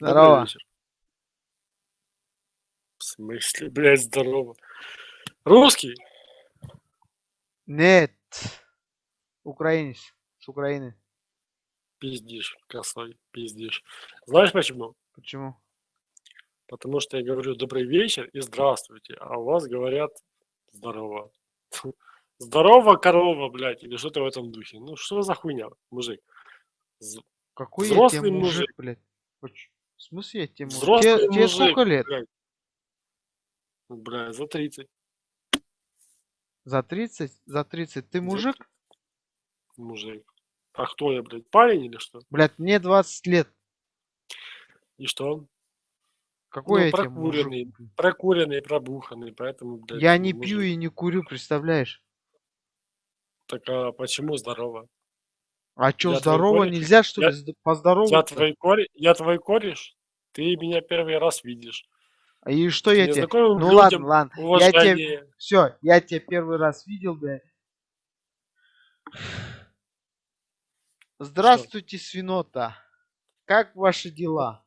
Здорово. вечер. В смысле, блядь, здорово. Русский? Нет. Украинец. С Украины. Пиздишь, косой, пиздишь. Знаешь почему? Почему? Потому что я говорю добрый вечер и здравствуйте, а у вас говорят здорово. Здорово, корова, блядь, или что-то в этом духе. Ну что за хуйня, мужик? Какой я Взрослый тебе мужик, мужик. блядь? В смысле мужик? Взрослый Тебе, тебе сколько лет? блядь. Ну, Бля, за 30. За 30? За 30. Ты За мужик? Мужик. А кто я, блядь, парень или что? Блядь, мне 20 лет. И что? Какой Ну, я тебе мужик? прокуренный, прокуренный, пробуханный, поэтому, блядь, Я не мужик. пью и не курю, представляешь? Так а почему здорово? А чё, Я здорово? Нельзя, что Я- ли, поздороваться? Я твой кореш, я твой кореш, ты меня первый раз видишь. А И что я тебе? Ну людям ладно, ладно. Я тебе... Все, я тебя первый раз видел, блядь. Здравствуйте, свинота. Как ваши дела?